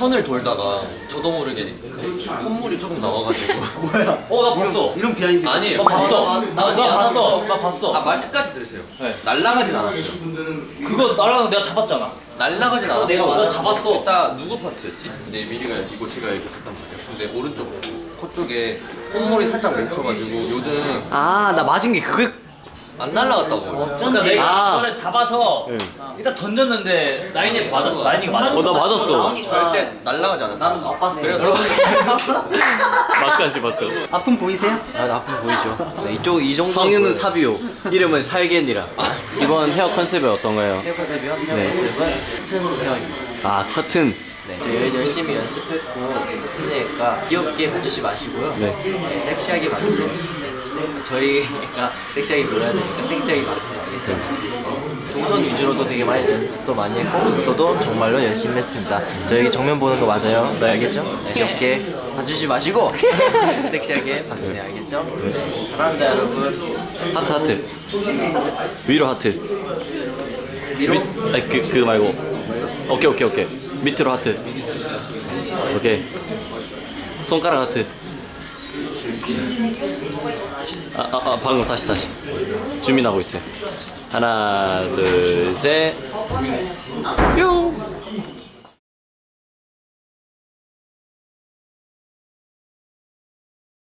턴을 돌다가 저도 모르게 콧물이 조금 나와가지고 뭐야? 어 나 봤어 이런 behind. 아니에요. 나 봤어 나, 나, 나 봤어. 나 봤어 아말 끝까지 들으세요. 네. 날라가진 않았어요. 그거 나랑 내가 잡았잖아 날라가진 않았고 내가 먼저 잡았어. 일단 누구 파트였지? 근데 미리가 이거 제가 이렇게 썼단 말이야. 근데 오른쪽 코 쪽에 콧물이 살짝 맺혀가지고 요즘 아, 나 맞은 게 그게 안 날라 갔다고. 그러니까 내가 아. 이거를 잡아서 네. 일단 던졌는데 라인이 맞았어 라인이가 맞았어 어, 나 맞았어. 절대 날라가지 않았어. 나는 못 봤어요. 그래서 맞까지 맞다. 아픔 보이세요? 아, 아픔 보이죠? 네, 이쪽 이 정도 성윤은 사비오. 이름은 살겐이라. 이번 헤어 컨셉이 어떤가요? 헤어 컨셉이요? 헤어 네. 컨셉은 커튼 헤어입니다. 아, 커튼. 네, 저희 열심히 연습했고 했으니까 귀엽게 봐주지 마시고요. 네. 네, 섹시하게 봐주세요. 네, 저희가 섹시하게 보여야 되니까 섹시하게 봐주세요. 알겠죠? 동선 위주로도 되게 많이 연습도 많이 했고 각도도 정말로 열심히 했습니다. 저희 정면 보는 거 맞아요? 네, 알겠죠? 네, 귀엽게 봐주지 마시고 섹시하게 봐주세요. 알겠죠? 네, 사랑합니다 여러분. 하트, 하트. 위로 하트. 위로 밑, 아니, 그, 그 말고. 오케이, 오케이, 오케이. 밑으로 하트. 오케이. 손가락 하트. 아, 아, 아, 방금 다시, 다시. zoom in하고 있어요. 하나, 둘, 셋. 뿅!